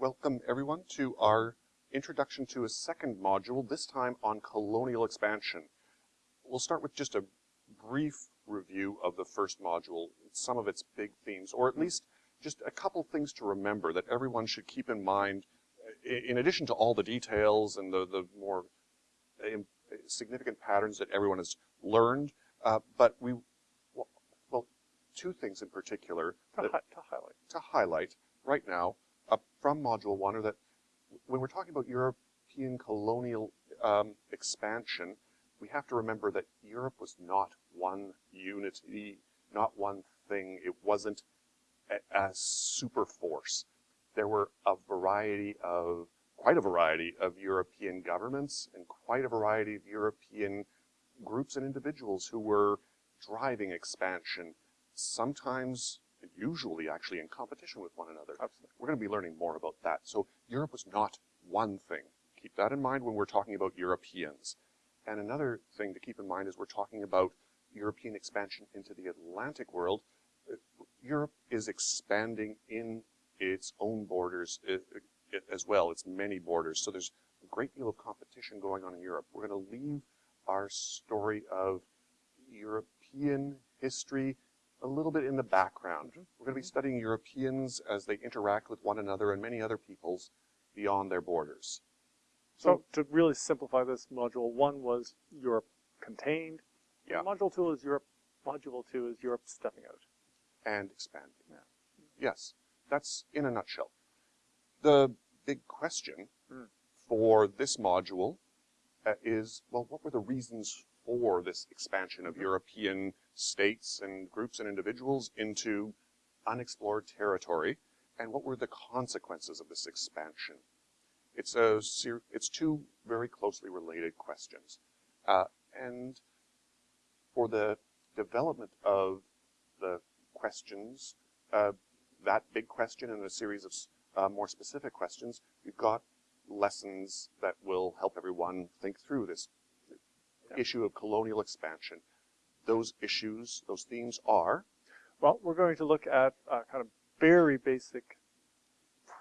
Welcome everyone to our introduction to a second module, this time on colonial expansion. We'll start with just a brief review of the first module, some of its big themes, or at least just a couple things to remember that everyone should keep in mind in addition to all the details and the, the more significant patterns that everyone has learned, uh, but we, well, well, two things in particular to, hi to highlight. To highlight right now uh, from Module 1 are that when we're talking about European colonial um, expansion, we have to remember that Europe was not one unity, not one thing. It wasn't a, a super force. There were a variety of, quite a variety of European governments and quite a variety of European groups and individuals who were driving expansion, sometimes usually actually in competition with one another. Absolutely. We're going to be learning more about that. So Europe was not one thing. Keep that in mind when we're talking about Europeans. And another thing to keep in mind is we're talking about European expansion into the Atlantic world. Europe is expanding in its own borders eh, eh, as well, its many borders. So there's a great deal of competition going on in Europe. We're going to leave our story of European history a little bit in the background. We're going to be studying Europeans as they interact with one another and many other peoples beyond their borders. So, so to really simplify this, module one was Europe contained. Yeah. Module two is Europe. Module two is Europe stepping out and expanding. Yeah. Yes, that's in a nutshell. The big question mm. for this module uh, is, well, what were the reasons for this expansion of mm -hmm. European states and groups and individuals into unexplored territory, and what were the consequences of this expansion? It's a it's two very closely related questions, uh, and for the development of the questions, uh, that big question and a series of uh, more specific questions, we've got lessons that will help everyone think through this. Issue of colonial expansion those issues, those themes are? Well, we're going to look at a kind of very basic,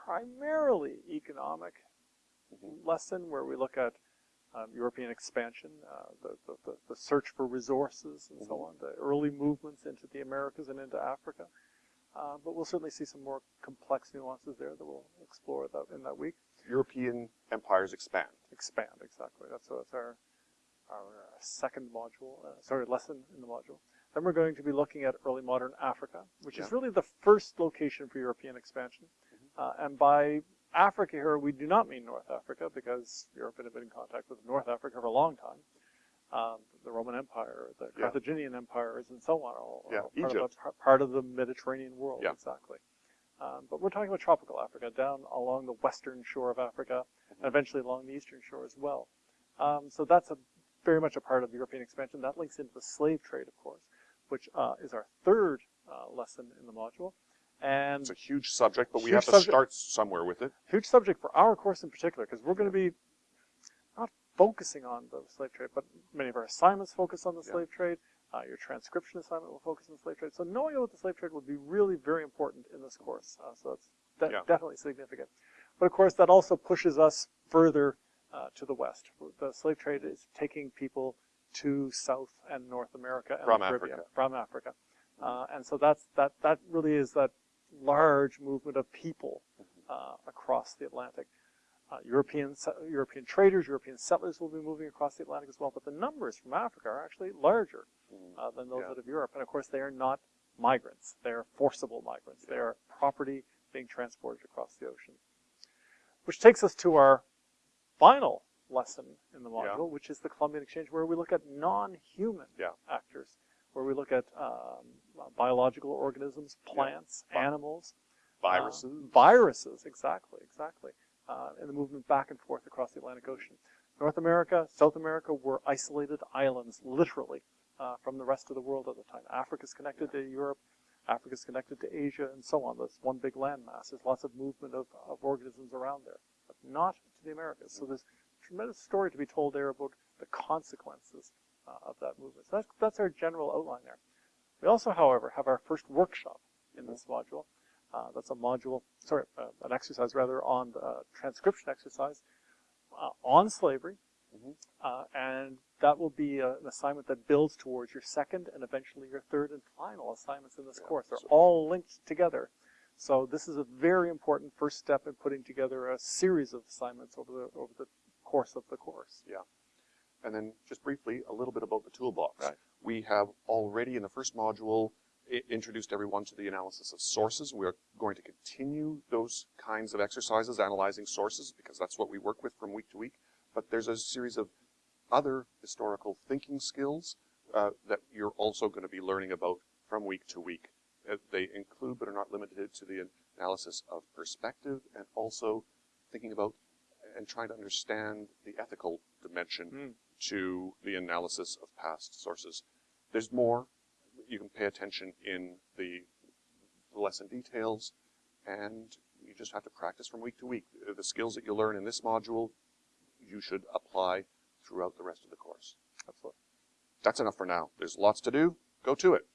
primarily economic mm -hmm. lesson where we look at um, European expansion, uh, the, the, the, search for resources and mm -hmm. so mm-hmm. on, the early movements into the Americas and into Africa. Uh, but we'll certainly see some more complex nuances there that we'll explore that in that week. European empires expand. Expand, exactly. That's, that's our our uh, second module, uh, sorry, lesson in the module. Then we're going to be looking at early modern Africa, which yeah. is really the first location for European expansion. Mm -hmm. and by Africa here, we do not mean North Africa, because Europe had been in contact with North Africa for a long time. Um, the Roman Empire, the Carthaginian empires, and so on, all, yeah. all part, of a, part, of the Mediterranean world, yeah. exactly. Um, but we're talking about tropical Africa, down along the western shore of Africa, mm -hmm. and eventually along the eastern shore as well. Um, so that's a very much a part of the European expansion. That links into the slave trade, of course, which uh, is our third uh, lesson in the module. And it's a huge subject, but we have to start somewhere with it. Huge subject for our course in particular, because we're going to be not focusing on the slave trade, but many of our assignments focus on the yeah. slave trade. Uh, your transcription assignment will focus on the slave trade. So knowing about the slave trade would be really very important in this course. Uh, so that's de yeah. definitely significant. But of course, that also pushes us further uh, to the west. The slave trade is taking people to South and North America and from Caribbean, Africa. from Africa. Uh, and so that's that that really is that large movement of people mm-hmm. uh, across the Atlantic. Uh, European European traders, European settlers will be moving across the Atlantic as well, but the numbers from Africa are actually larger mm-hmm. uh, than those yeah. out of Europe. And of course, they are not migrants; they are forcible migrants. Yeah. They are property being transported across the ocean. Which takes us to our final lesson in the module, yeah. which is the Columbian Exchange, where we look at non-human yeah. actors, where we look at um, biological organisms, plants, yeah. animals, viruses, uh, viruses, exactly, exactly, uh, and the movement back and forth across the Atlantic Ocean. North America, South America were isolated islands, literally, uh, from the rest of the world at the time. Africa's connected to Europe, Africa's connected to Asia, and so on. That's one big landmass. There's lots of movement of, of organisms around there, not to the Americas. So there's a tremendous story to be told there about the consequences uh, of that movement. So that's, that's our general outline there. We also, however, have our first workshop in this module, Uh, that's a module, sorry, uh, an exercise rather on the transcription exercise uh, on slavery. Mhm. Uh, and that will be a, an assignment that builds towards your second and eventually your third and final assignments in this Yeah, course. They're so- all linked together. So this is a very important first step in putting together a series of assignments over the over the course of the course. Yeah. And then just briefly, a little bit about the toolbox. Right. We have already in the first module introduced everyone to the analysis of sources. We are going to continue those kinds of exercises, analyzing sources, because that's what we work with from week to week. But there's a series of other historical thinking skills uh, that you're also going to be learning about from week to week. They include, but are not limited to, the analysis of perspective and also thinking about and trying to understand the ethical dimension Mm. to the analysis of past sources. There's more. You can pay attention in the lesson details, and you just have to practice from week to week. The skills that you learn in this module, you should apply throughout the rest of the course. That's enough for now. There's lots to do. Go to it.